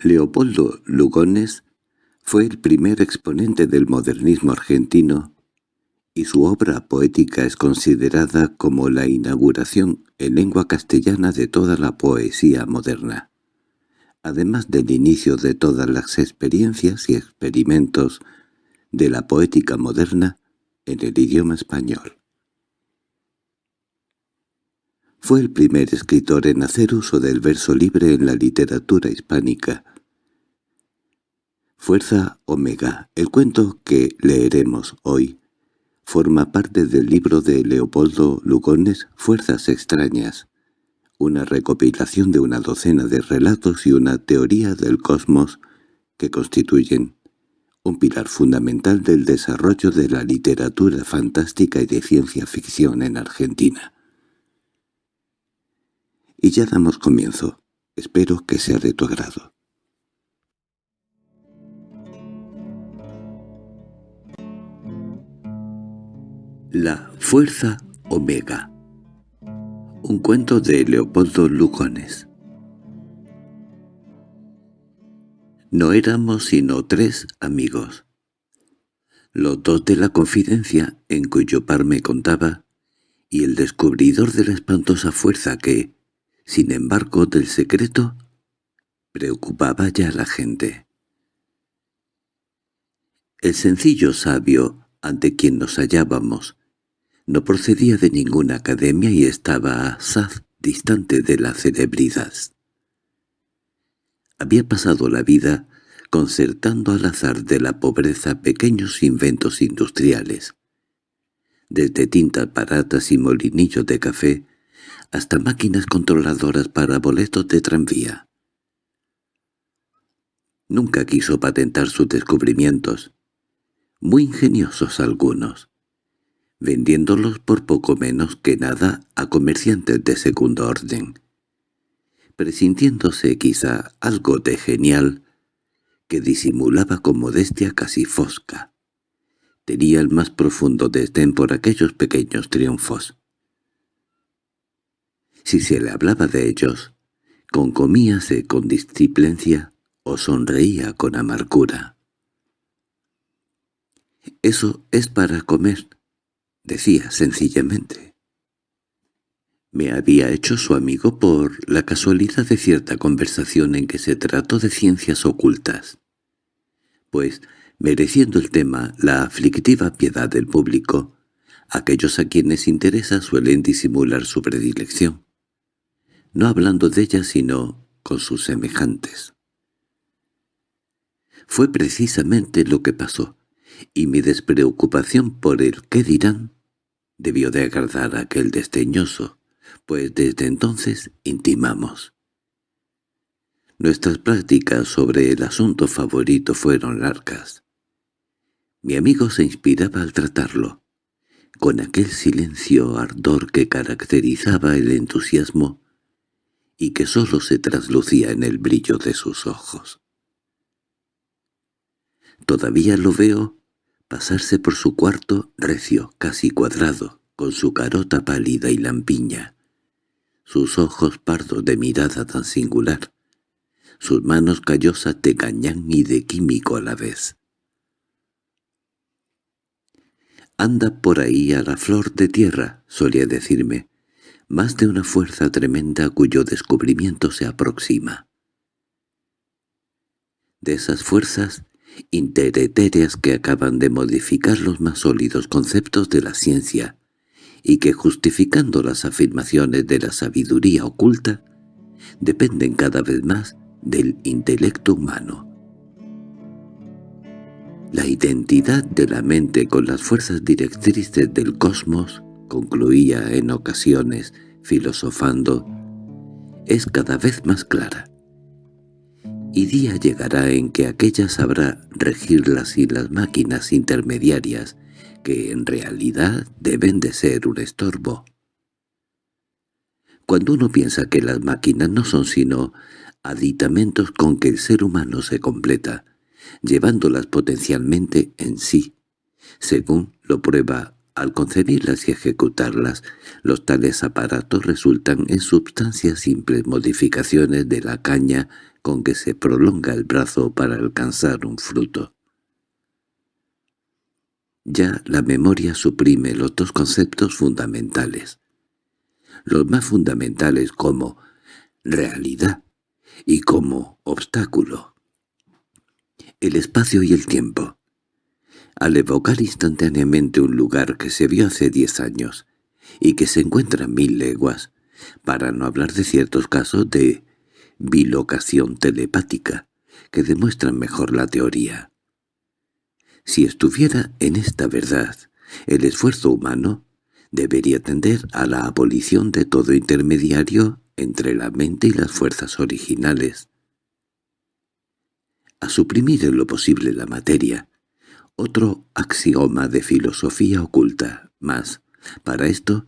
Leopoldo Lugones fue el primer exponente del modernismo argentino y su obra poética es considerada como la inauguración en lengua castellana de toda la poesía moderna, además del inicio de todas las experiencias y experimentos de la poética moderna en el idioma español. Fue el primer escritor en hacer uso del verso libre en la literatura hispánica. Fuerza Omega, el cuento que leeremos hoy, forma parte del libro de Leopoldo Lugones Fuerzas extrañas, una recopilación de una docena de relatos y una teoría del cosmos que constituyen un pilar fundamental del desarrollo de la literatura fantástica y de ciencia ficción en Argentina. Y ya damos comienzo. Espero que sea de tu agrado. La Fuerza Omega Un cuento de Leopoldo Lugones No éramos sino tres amigos. Los dos de la confidencia en cuyo par me contaba, y el descubridor de la espantosa fuerza que, sin embargo del secreto, preocupaba ya a la gente. El sencillo sabio ante quien nos hallábamos no procedía de ninguna academia y estaba asaz distante de la celebridad. Había pasado la vida concertando al azar de la pobreza pequeños inventos industriales, desde tintas baratas y molinillos de café hasta máquinas controladoras para boletos de tranvía. Nunca quiso patentar sus descubrimientos, muy ingeniosos algunos, vendiéndolos por poco menos que nada a comerciantes de segundo orden, presintiéndose quizá algo de genial que disimulaba con modestia casi fosca. Tenía el más profundo desdén por aquellos pequeños triunfos. Si se le hablaba de ellos, concomíase con disciplincia o sonreía con amargura. «Eso es para comer», decía sencillamente. Me había hecho su amigo por la casualidad de cierta conversación en que se trató de ciencias ocultas. Pues, mereciendo el tema la aflictiva piedad del público, aquellos a quienes interesa suelen disimular su predilección, no hablando de ella sino con sus semejantes. Fue precisamente lo que pasó, y mi despreocupación por el qué dirán debió de agradar a aquel desdeñoso, pues desde entonces intimamos. Nuestras prácticas sobre el asunto favorito fueron largas. Mi amigo se inspiraba al tratarlo, con aquel silencio ardor que caracterizaba el entusiasmo y que sólo se traslucía en el brillo de sus ojos. Todavía lo veo pasarse por su cuarto recio, casi cuadrado, con su carota pálida y lampiña, sus ojos pardos de mirada tan singular, sus manos callosas de cañán y de químico a la vez. «Anda por ahí a la flor de tierra», solía decirme, «más de una fuerza tremenda cuyo descubrimiento se aproxima». De esas fuerzas interetéreas que acaban de modificar los más sólidos conceptos de la ciencia, y que justificando las afirmaciones de la sabiduría oculta, dependen cada vez más del intelecto humano. La identidad de la mente con las fuerzas directrices del cosmos, concluía en ocasiones, filosofando, es cada vez más clara. Y día llegará en que aquella sabrá regirlas y las máquinas intermediarias que en realidad deben de ser un estorbo. Cuando uno piensa que las máquinas no son sino aditamentos con que el ser humano se completa, llevándolas potencialmente en sí, según lo prueba al concebirlas y ejecutarlas, los tales aparatos resultan en substancia simples modificaciones de la caña con que se prolonga el brazo para alcanzar un fruto. Ya la memoria suprime los dos conceptos fundamentales. Los más fundamentales como realidad y como obstáculo. El espacio y el tiempo. Al evocar instantáneamente un lugar que se vio hace diez años y que se encuentra mil leguas, para no hablar de ciertos casos de bilocación telepática, que demuestran mejor la teoría. Si estuviera en esta verdad, el esfuerzo humano debería tender a la abolición de todo intermediario entre la mente y las fuerzas originales, a suprimir en lo posible la materia, otro axioma de filosofía oculta, más, para esto,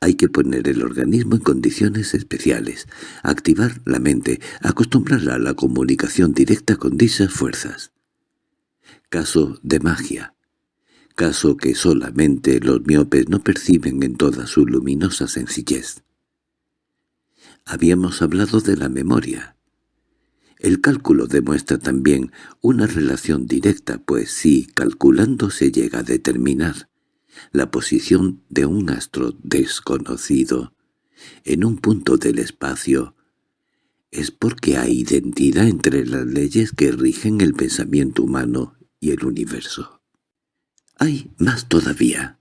hay que poner el organismo en condiciones especiales, activar la mente, acostumbrarla a la comunicación directa con dichas fuerzas. Caso de magia. Caso que solamente los miopes no perciben en toda su luminosa sencillez. Habíamos hablado de la memoria. El cálculo demuestra también una relación directa, pues si calculando se llega a determinar la posición de un astro desconocido en un punto del espacio, es porque hay identidad entre las leyes que rigen el pensamiento humano y el universo. Hay más todavía.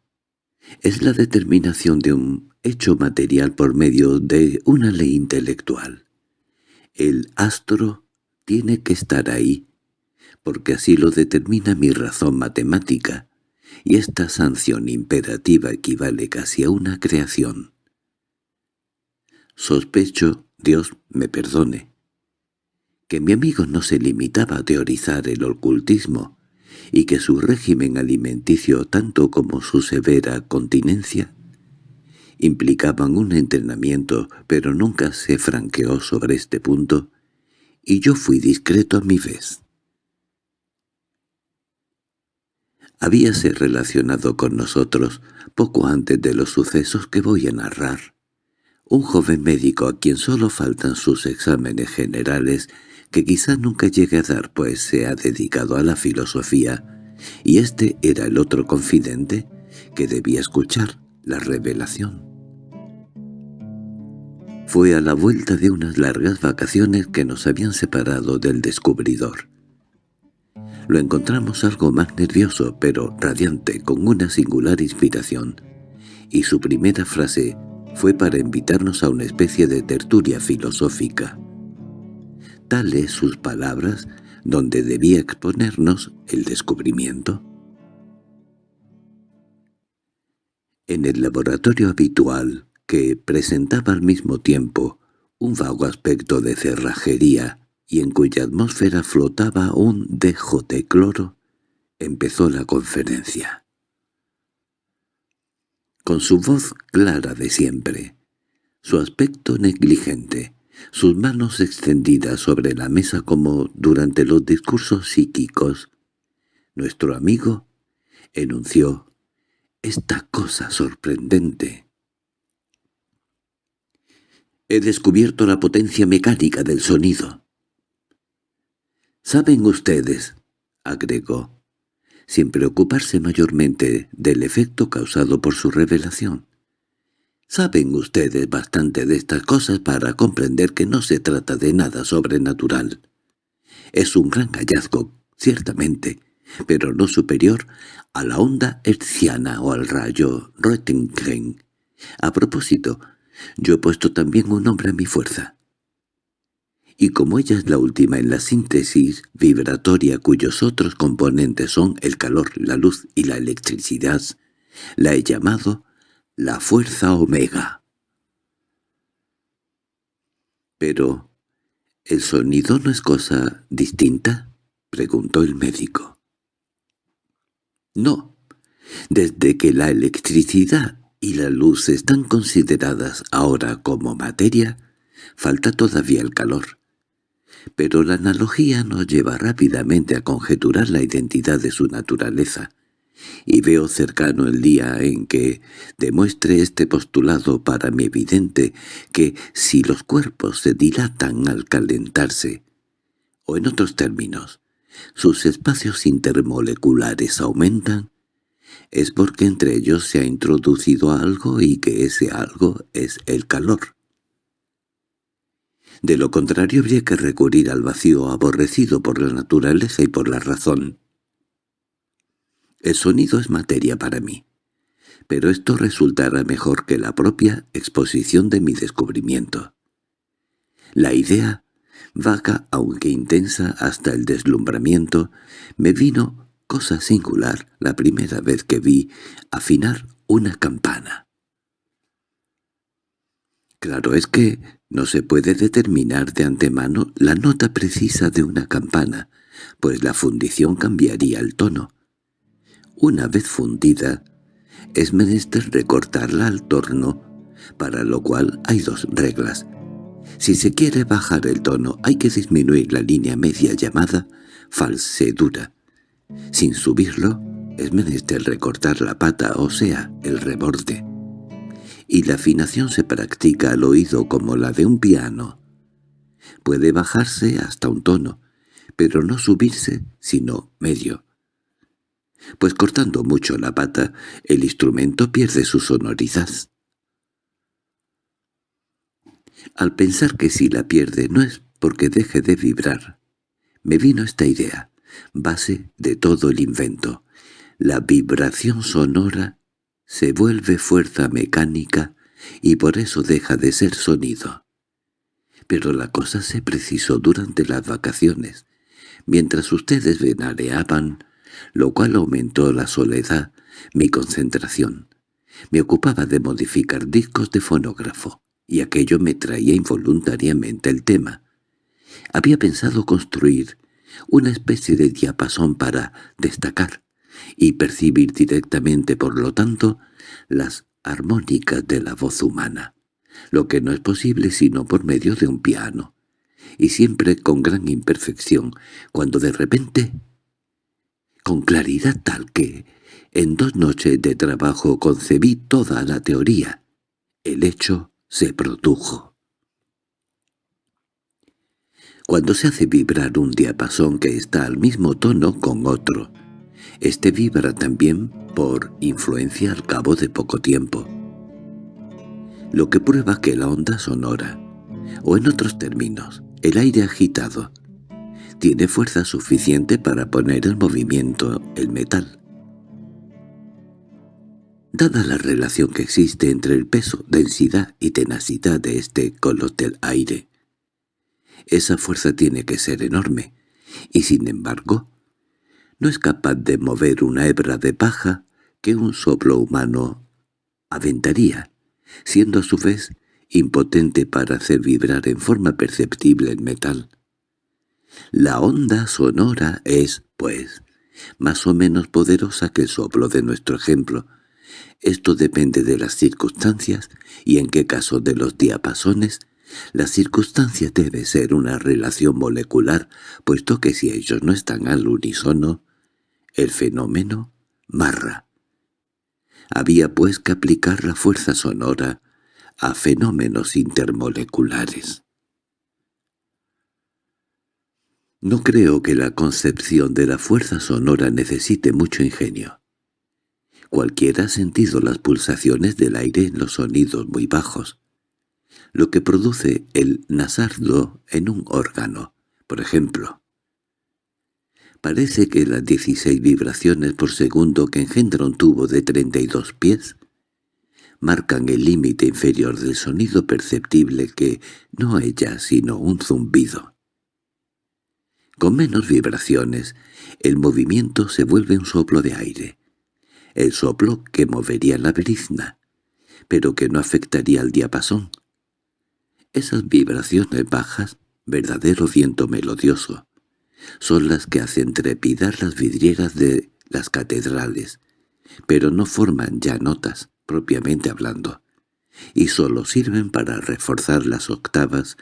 Es la determinación de un hecho material por medio de una ley intelectual. El astro tiene que estar ahí, porque así lo determina mi razón matemática, y esta sanción imperativa equivale casi a una creación. Sospecho, Dios me perdone, que mi amigo no se limitaba a teorizar el ocultismo, y que su régimen alimenticio tanto como su severa continencia implicaban un entrenamiento, pero nunca se franqueó sobre este punto, y yo fui discreto a mi vez. Habíase relacionado con nosotros, poco antes de los sucesos que voy a narrar, un joven médico a quien solo faltan sus exámenes generales, que quizá nunca llegue a dar pues se ha dedicado a la filosofía, y este era el otro confidente que debía escuchar la revelación. Fue a la vuelta de unas largas vacaciones que nos habían separado del descubridor. Lo encontramos algo más nervioso, pero radiante, con una singular inspiración, y su primera frase fue para invitarnos a una especie de tertulia filosófica. Tales sus palabras, donde debía exponernos el descubrimiento. En el laboratorio habitual, que presentaba al mismo tiempo un vago aspecto de cerrajería y en cuya atmósfera flotaba un dejo de cloro, empezó la conferencia. Con su voz clara de siempre, su aspecto negligente, sus manos extendidas sobre la mesa como durante los discursos psíquicos, nuestro amigo enunció esta cosa sorprendente He descubierto la potencia mecánica del sonido. «Saben ustedes», agregó, sin preocuparse mayormente del efecto causado por su revelación. «Saben ustedes bastante de estas cosas para comprender que no se trata de nada sobrenatural. Es un gran hallazgo, ciertamente, pero no superior a la onda hertziana o al rayo Röntgen. A propósito, yo he puesto también un nombre a mi fuerza. Y como ella es la última en la síntesis vibratoria cuyos otros componentes son el calor, la luz y la electricidad, la he llamado la fuerza omega. Pero, ¿el sonido no es cosa distinta? —preguntó el médico. No, desde que la electricidad y la luz están consideradas ahora como materia, falta todavía el calor. Pero la analogía nos lleva rápidamente a conjeturar la identidad de su naturaleza, y veo cercano el día en que demuestre este postulado para mi evidente que si los cuerpos se dilatan al calentarse, o en otros términos, sus espacios intermoleculares aumentan, es porque entre ellos se ha introducido algo y que ese algo es el calor. De lo contrario habría que recurrir al vacío aborrecido por la naturaleza y por la razón. El sonido es materia para mí, pero esto resultará mejor que la propia exposición de mi descubrimiento. La idea, vaga aunque intensa hasta el deslumbramiento, me vino cosa singular la primera vez que vi afinar una campana. Claro es que no se puede determinar de antemano la nota precisa de una campana, pues la fundición cambiaría el tono. Una vez fundida, es menester recortarla al torno, para lo cual hay dos reglas. Si se quiere bajar el tono hay que disminuir la línea media llamada falsedura. Sin subirlo, es menester recortar la pata, o sea, el reborde. Y la afinación se practica al oído como la de un piano. Puede bajarse hasta un tono, pero no subirse, sino medio. Pues cortando mucho la pata, el instrumento pierde su sonoridad. Al pensar que si la pierde no es porque deje de vibrar, me vino esta idea base de todo el invento. La vibración sonora se vuelve fuerza mecánica y por eso deja de ser sonido. Pero la cosa se precisó durante las vacaciones, mientras ustedes venareaban, lo cual aumentó la soledad, mi concentración. Me ocupaba de modificar discos de fonógrafo, y aquello me traía involuntariamente el tema. Había pensado construir una especie de diapasón para destacar y percibir directamente, por lo tanto, las armónicas de la voz humana, lo que no es posible sino por medio de un piano, y siempre con gran imperfección, cuando de repente, con claridad tal que, en dos noches de trabajo concebí toda la teoría, el hecho se produjo. Cuando se hace vibrar un diapasón que está al mismo tono con otro, este vibra también por influencia al cabo de poco tiempo. Lo que prueba que la onda sonora, o en otros términos, el aire agitado, tiene fuerza suficiente para poner en movimiento el metal. Dada la relación que existe entre el peso, densidad y tenacidad de este con del aire, esa fuerza tiene que ser enorme, y sin embargo, no es capaz de mover una hebra de paja que un soplo humano aventaría, siendo a su vez impotente para hacer vibrar en forma perceptible el metal. La onda sonora es, pues, más o menos poderosa que el soplo de nuestro ejemplo. Esto depende de las circunstancias y en qué caso de los diapasones la circunstancia debe ser una relación molecular, puesto que si ellos no están al unísono, el fenómeno marra. Había pues que aplicar la fuerza sonora a fenómenos intermoleculares. No creo que la concepción de la fuerza sonora necesite mucho ingenio. Cualquiera ha sentido las pulsaciones del aire en los sonidos muy bajos lo que produce el nasardo en un órgano, por ejemplo. Parece que las 16 vibraciones por segundo que engendra un tubo de 32 pies marcan el límite inferior del sonido perceptible que no es ya sino un zumbido. Con menos vibraciones, el movimiento se vuelve un soplo de aire, el soplo que movería la brizna, pero que no afectaría al diapasón. Esas vibraciones bajas, verdadero viento melodioso, son las que hacen trepidar las vidrieras de las catedrales, pero no forman ya notas, propiamente hablando, y sólo sirven para reforzar las octavas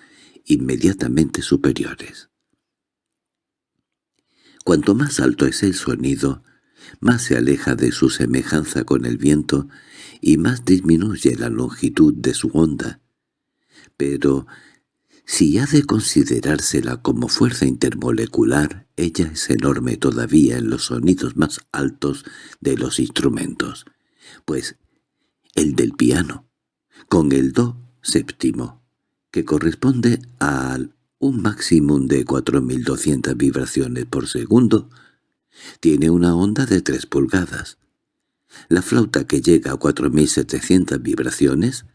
inmediatamente superiores. Cuanto más alto es el sonido, más se aleja de su semejanza con el viento y más disminuye la longitud de su onda. Pero si ha de considerársela como fuerza intermolecular, ella es enorme todavía en los sonidos más altos de los instrumentos, pues el del piano, con el do séptimo, que corresponde al un máximo de 4.200 vibraciones por segundo, tiene una onda de 3 pulgadas. La flauta que llega a 4.700 vibraciones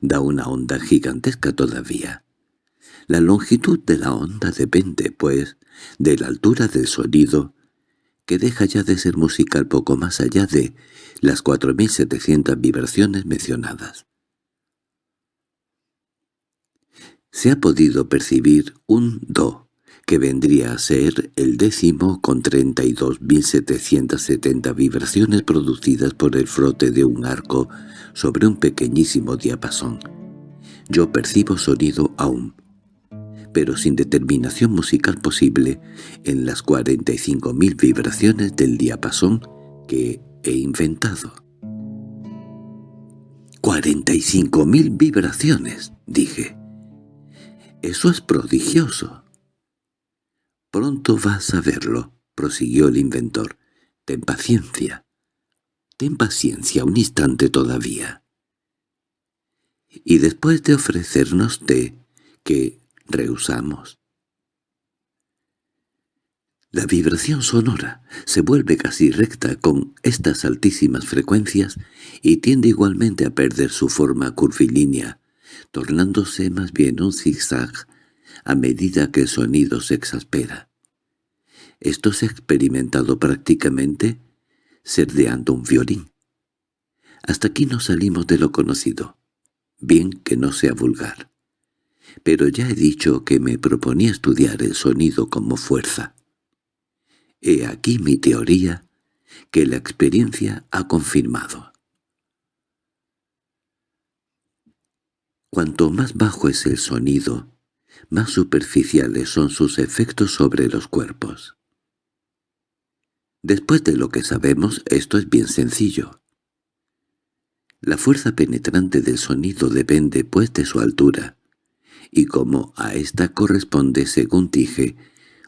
da una onda gigantesca todavía. La longitud de la onda depende, pues, de la altura del sonido, que deja ya de ser musical poco más allá de las 4.700 vibraciones mencionadas. Se ha podido percibir un do, que vendría a ser el décimo con 32.770 vibraciones producidas por el frote de un arco sobre un pequeñísimo diapasón. Yo percibo sonido aún, pero sin determinación musical posible en las 45.000 vibraciones del diapasón que he inventado. «¡45.000 vibraciones!» dije. «Eso es prodigioso». «Pronto vas a verlo», prosiguió el inventor. «Ten paciencia. Ten paciencia un instante todavía». Y después de ofrecernos té, que rehusamos. La vibración sonora se vuelve casi recta con estas altísimas frecuencias y tiende igualmente a perder su forma curvilínea, tornándose más bien un zigzag a medida que el sonido se exaspera. Esto se ha experimentado prácticamente serdeando un violín. Hasta aquí no salimos de lo conocido, bien que no sea vulgar. Pero ya he dicho que me proponía estudiar el sonido como fuerza. He aquí mi teoría, que la experiencia ha confirmado. Cuanto más bajo es el sonido, más superficiales son sus efectos sobre los cuerpos. Después de lo que sabemos, esto es bien sencillo. La fuerza penetrante del sonido depende, pues, de su altura, y como a esta corresponde, según dije,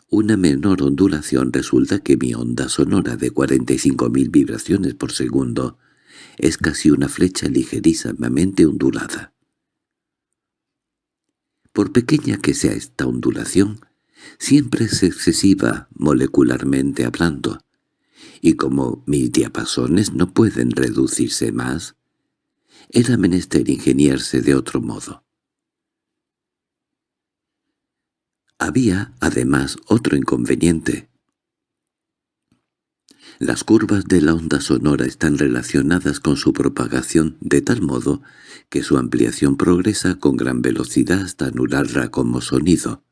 una menor ondulación resulta que mi onda sonora de 45.000 vibraciones por segundo es casi una flecha ligerísimamente ondulada. Por pequeña que sea esta ondulación, siempre es excesiva molecularmente hablando, y como mis diapasones no pueden reducirse más, era menester ingeniarse de otro modo. Había, además, otro inconveniente. Las curvas de la onda sonora están relacionadas con su propagación de tal modo que su ampliación progresa con gran velocidad hasta anularla como sonido,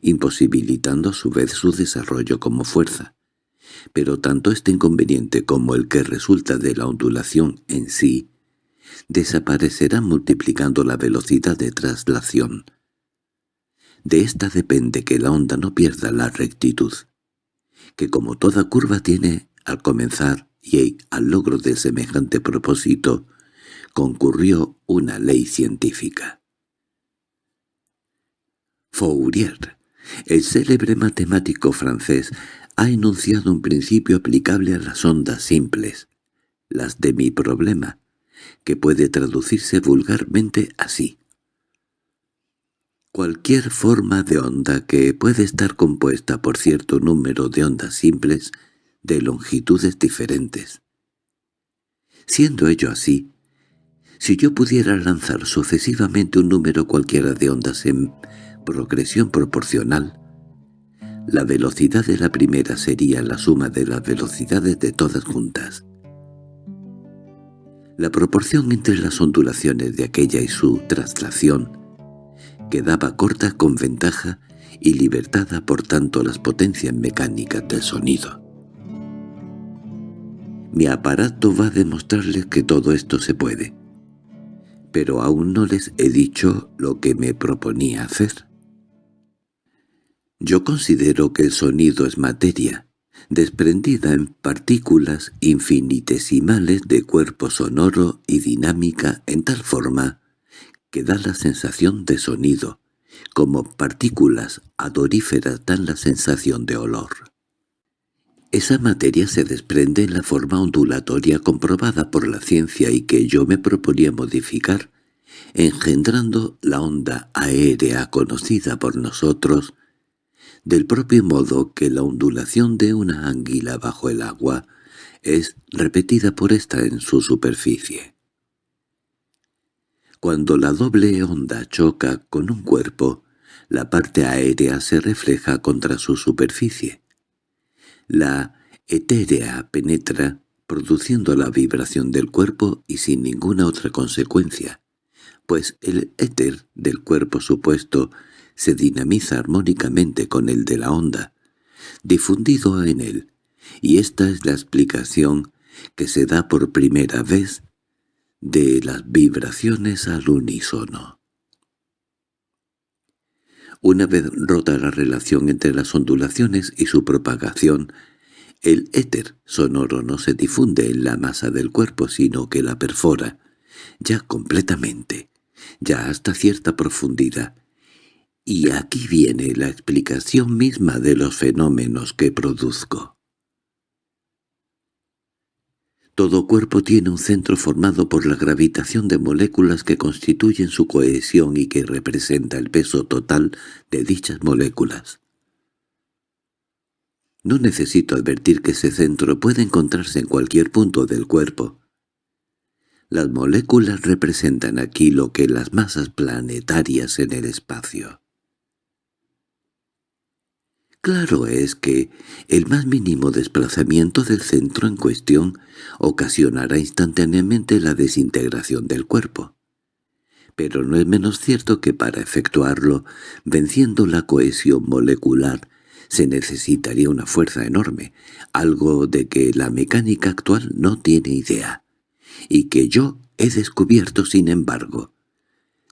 imposibilitando a su vez su desarrollo como fuerza. Pero tanto este inconveniente como el que resulta de la ondulación en sí desaparecerán multiplicando la velocidad de traslación, de ésta depende que la onda no pierda la rectitud, que como toda curva tiene al comenzar y al logro de semejante propósito, concurrió una ley científica. Fourier, el célebre matemático francés, ha enunciado un principio aplicable a las ondas simples, las de mi problema, que puede traducirse vulgarmente así. Cualquier forma de onda que puede estar compuesta por cierto número de ondas simples de longitudes diferentes. Siendo ello así, si yo pudiera lanzar sucesivamente un número cualquiera de ondas en progresión proporcional, la velocidad de la primera sería la suma de las velocidades de todas juntas. La proporción entre las ondulaciones de aquella y su traslación quedaba corta con ventaja y libertada por tanto las potencias mecánicas del sonido. Mi aparato va a demostrarles que todo esto se puede, pero aún no les he dicho lo que me proponía hacer. Yo considero que el sonido es materia, desprendida en partículas infinitesimales de cuerpo sonoro y dinámica en tal forma que da la sensación de sonido, como partículas adoríferas dan la sensación de olor. Esa materia se desprende en la forma ondulatoria comprobada por la ciencia y que yo me proponía modificar, engendrando la onda aérea conocida por nosotros, del propio modo que la ondulación de una anguila bajo el agua es repetida por ésta en su superficie. Cuando la doble onda choca con un cuerpo, la parte aérea se refleja contra su superficie. La etérea penetra, produciendo la vibración del cuerpo y sin ninguna otra consecuencia, pues el éter del cuerpo supuesto se dinamiza armónicamente con el de la onda, difundido en él, y esta es la explicación que se da por primera vez de las vibraciones al unísono. Una vez rota la relación entre las ondulaciones y su propagación, el éter sonoro no se difunde en la masa del cuerpo sino que la perfora, ya completamente, ya hasta cierta profundidad. Y aquí viene la explicación misma de los fenómenos que produzco. Todo cuerpo tiene un centro formado por la gravitación de moléculas que constituyen su cohesión y que representa el peso total de dichas moléculas. No necesito advertir que ese centro puede encontrarse en cualquier punto del cuerpo. Las moléculas representan aquí lo que las masas planetarias en el espacio. Claro es que el más mínimo desplazamiento del centro en cuestión ocasionará instantáneamente la desintegración del cuerpo. Pero no es menos cierto que para efectuarlo, venciendo la cohesión molecular, se necesitaría una fuerza enorme, algo de que la mecánica actual no tiene idea, y que yo he descubierto sin embargo.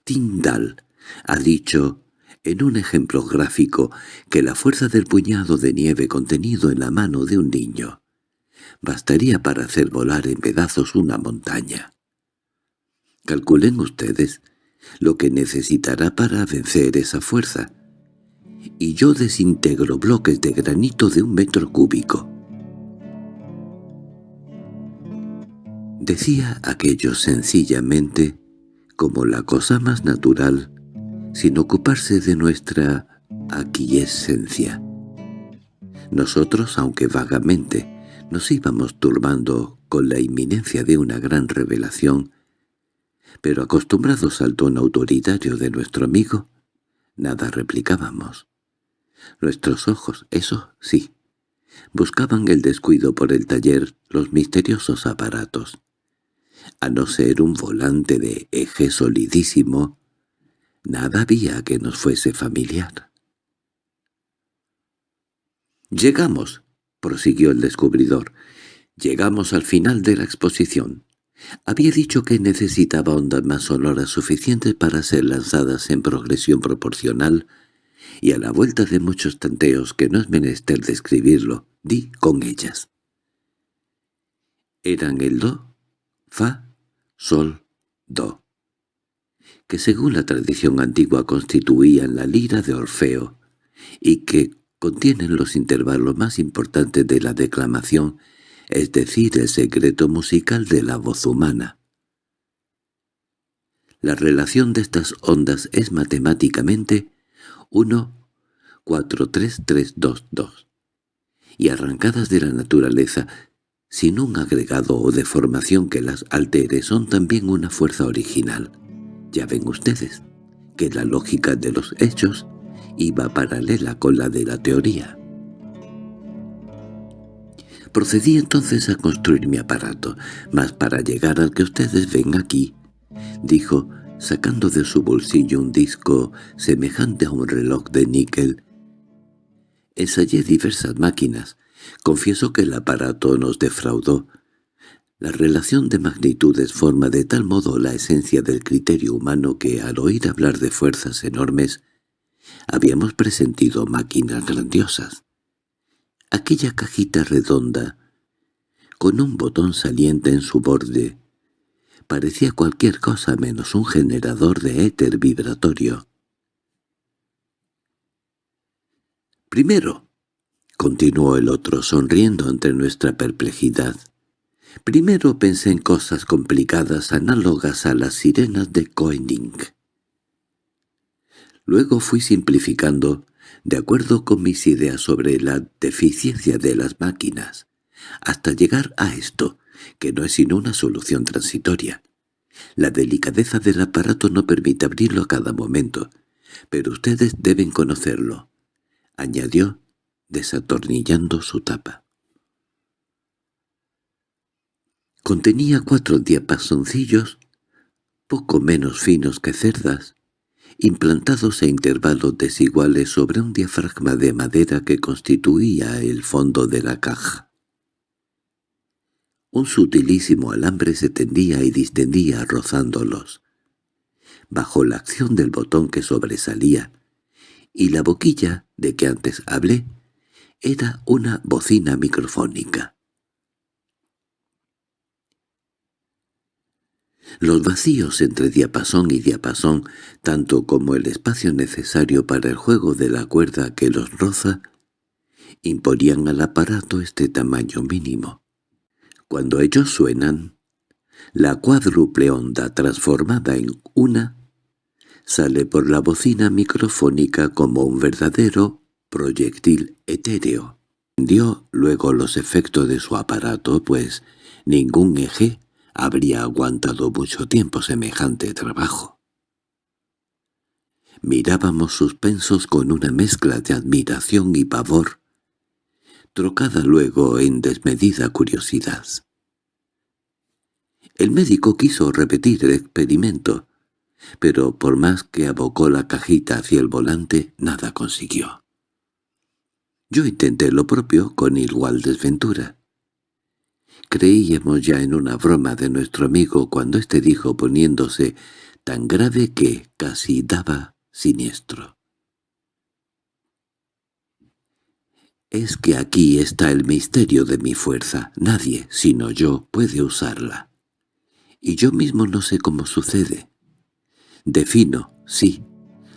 Tyndall ha dicho en un ejemplo gráfico que la fuerza del puñado de nieve contenido en la mano de un niño bastaría para hacer volar en pedazos una montaña. Calculen ustedes lo que necesitará para vencer esa fuerza, y yo desintegro bloques de granito de un metro cúbico. Decía aquello sencillamente como la cosa más natural sin ocuparse de nuestra aquiescencia. Nosotros, aunque vagamente, nos íbamos turbando con la inminencia de una gran revelación, pero acostumbrados al tono autoritario de nuestro amigo, nada replicábamos. Nuestros ojos, eso sí, buscaban el descuido por el taller los misteriosos aparatos. A no ser un volante de eje solidísimo, Nada había que nos fuese familiar. «Llegamos», prosiguió el descubridor, «llegamos al final de la exposición. Había dicho que necesitaba ondas más sonoras suficientes para ser lanzadas en progresión proporcional, y a la vuelta de muchos tanteos que no es menester describirlo, di con ellas. Eran el do, fa, sol, do que según la tradición antigua constituían la lira de Orfeo, y que contienen los intervalos más importantes de la declamación, es decir, el secreto musical de la voz humana. La relación de estas ondas es matemáticamente 1, 4, 3, 3, 2, 2, y arrancadas de la naturaleza, sin un agregado o deformación que las altere, son también una fuerza original. Ya ven ustedes que la lógica de los hechos iba paralela con la de la teoría. Procedí entonces a construir mi aparato, mas para llegar al que ustedes ven aquí, dijo, sacando de su bolsillo un disco semejante a un reloj de níquel. Ensayé diversas máquinas. Confieso que el aparato nos defraudó, la relación de magnitudes forma de tal modo la esencia del criterio humano que, al oír hablar de fuerzas enormes, habíamos presentido máquinas grandiosas. Aquella cajita redonda, con un botón saliente en su borde, parecía cualquier cosa menos un generador de éter vibratorio. Primero, continuó el otro sonriendo ante nuestra perplejidad, primero pensé en cosas complicadas análogas a las sirenas de Koenig. Luego fui simplificando, de acuerdo con mis ideas sobre la deficiencia de las máquinas, hasta llegar a esto, que no es sino una solución transitoria. La delicadeza del aparato no permite abrirlo a cada momento, pero ustedes deben conocerlo, añadió, desatornillando su tapa. Contenía cuatro diapasoncillos, poco menos finos que cerdas, implantados a intervalos desiguales sobre un diafragma de madera que constituía el fondo de la caja. Un sutilísimo alambre se tendía y distendía rozándolos. Bajo la acción del botón que sobresalía, y la boquilla de que antes hablé, era una bocina microfónica. Los vacíos entre diapasón y diapasón, tanto como el espacio necesario para el juego de la cuerda que los roza, imponían al aparato este tamaño mínimo. Cuando ellos suenan, la cuádruple onda transformada en una sale por la bocina microfónica como un verdadero proyectil etéreo. Dio luego los efectos de su aparato, pues ningún eje habría aguantado mucho tiempo semejante trabajo. Mirábamos suspensos con una mezcla de admiración y pavor, trocada luego en desmedida curiosidad. El médico quiso repetir el experimento, pero por más que abocó la cajita hacia el volante, nada consiguió. Yo intenté lo propio con igual desventura. Creíamos ya en una broma de nuestro amigo cuando éste dijo poniéndose tan grave que casi daba siniestro. Es que aquí está el misterio de mi fuerza. Nadie, sino yo, puede usarla. Y yo mismo no sé cómo sucede. Defino, sí,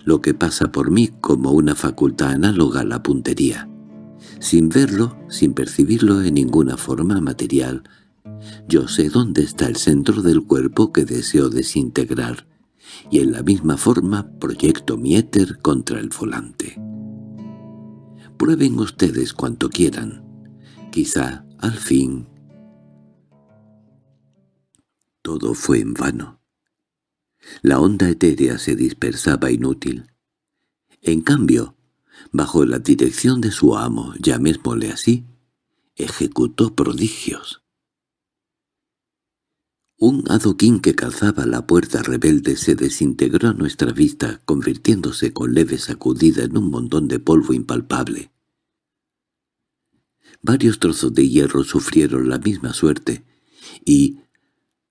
lo que pasa por mí como una facultad análoga a la puntería. Sin verlo, sin percibirlo en ninguna forma material, yo sé dónde está el centro del cuerpo que deseo desintegrar, y en la misma forma proyecto mi éter contra el volante. Prueben ustedes cuanto quieran. Quizá, al fin... Todo fue en vano. La onda etérea se dispersaba inútil. En cambio, bajo la dirección de su amo, llamémosle así, ejecutó prodigios. Un adoquín que calzaba la puerta rebelde se desintegró a nuestra vista, convirtiéndose con leve sacudida en un montón de polvo impalpable. Varios trozos de hierro sufrieron la misma suerte, y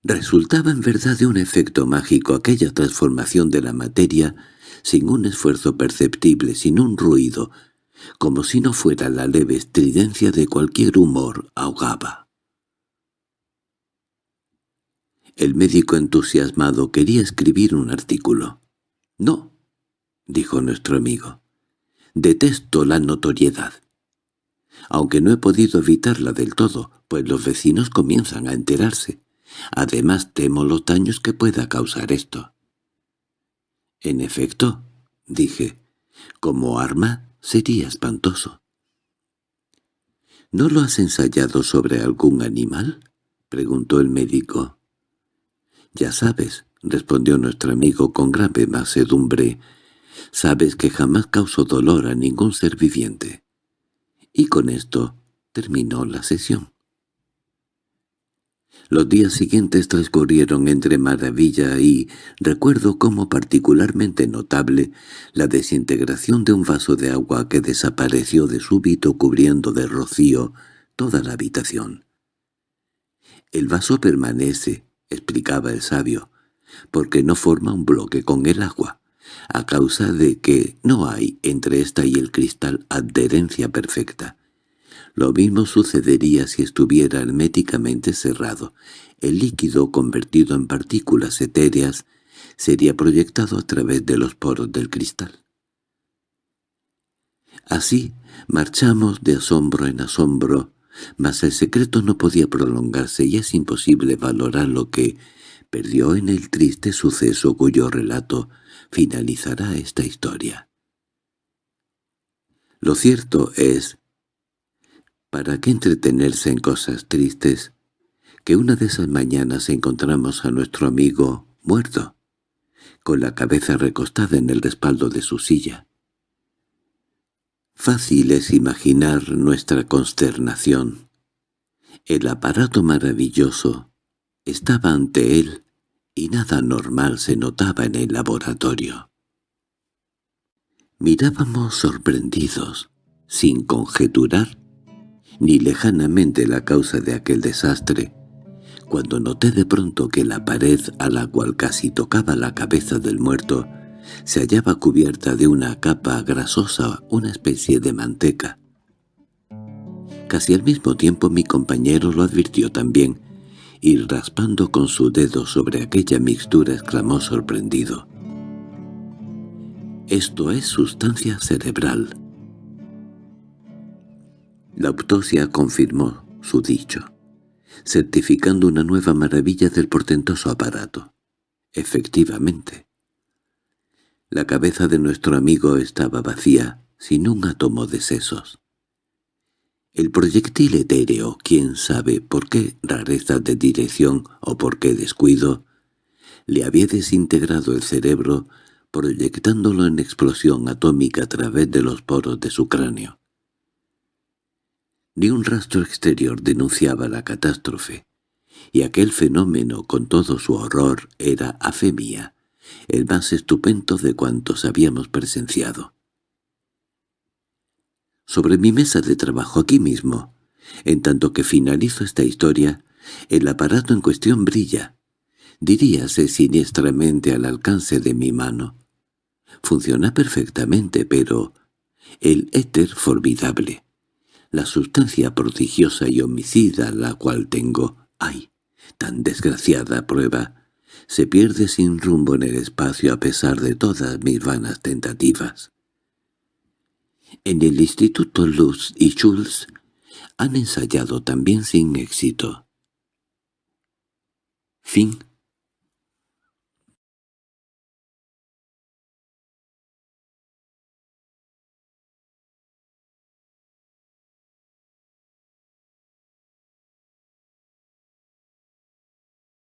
resultaba en verdad de un efecto mágico aquella transformación de la materia sin un esfuerzo perceptible, sin un ruido, como si no fuera la leve estridencia de cualquier humor ahogaba. El médico entusiasmado quería escribir un artículo. «No», dijo nuestro amigo, «detesto la notoriedad. Aunque no he podido evitarla del todo, pues los vecinos comienzan a enterarse. Además temo los daños que pueda causar esto». «En efecto», dije, «como arma sería espantoso». —¿No lo has ensayado sobre algún animal? —preguntó el médico. —Ya sabes —respondió nuestro amigo con grave macedumbre—, sabes que jamás causo dolor a ningún ser viviente. Y con esto terminó la sesión. Los días siguientes transcurrieron entre maravilla y recuerdo como particularmente notable la desintegración de un vaso de agua que desapareció de súbito cubriendo de rocío toda la habitación. El vaso permanece, explicaba el sabio, porque no forma un bloque con el agua, a causa de que no hay entre ésta y el cristal adherencia perfecta. Lo mismo sucedería si estuviera herméticamente cerrado. El líquido, convertido en partículas etéreas, sería proyectado a través de los poros del cristal. Así marchamos de asombro en asombro, mas el secreto no podía prolongarse y es imposible valorar lo que perdió en el triste suceso cuyo relato finalizará esta historia. Lo cierto es, ¿para qué entretenerse en cosas tristes? Que una de esas mañanas encontramos a nuestro amigo muerto, con la cabeza recostada en el respaldo de su silla. Fácil es imaginar nuestra consternación. El aparato maravilloso estaba ante él y nada normal se notaba en el laboratorio. Mirábamos sorprendidos, sin conjeturar ni lejanamente la causa de aquel desastre, cuando noté de pronto que la pared a la cual casi tocaba la cabeza del muerto se hallaba cubierta de una capa grasosa, una especie de manteca. Casi al mismo tiempo mi compañero lo advirtió también, y raspando con su dedo sobre aquella mixtura exclamó sorprendido. «Esto es sustancia cerebral». La autopsia confirmó su dicho, certificando una nueva maravilla del portentoso aparato. Efectivamente, la cabeza de nuestro amigo estaba vacía, sin un átomo de sesos. El proyectil etéreo, quién sabe por qué rareza de dirección o por qué descuido, le había desintegrado el cerebro proyectándolo en explosión atómica a través de los poros de su cráneo. Ni un rastro exterior denunciaba la catástrofe, y aquel fenómeno con todo su horror era, a fe mía, el más estupendo de cuantos habíamos presenciado sobre mi mesa de trabajo aquí mismo. En tanto que finalizo esta historia, el aparato en cuestión brilla. Diríase siniestramente al alcance de mi mano. Funciona perfectamente, pero el éter formidable, la sustancia prodigiosa y homicida la cual tengo, ¡ay! tan desgraciada prueba, se pierde sin rumbo en el espacio a pesar de todas mis vanas tentativas. En el Instituto Luz y Schulz han ensayado también sin éxito. Fin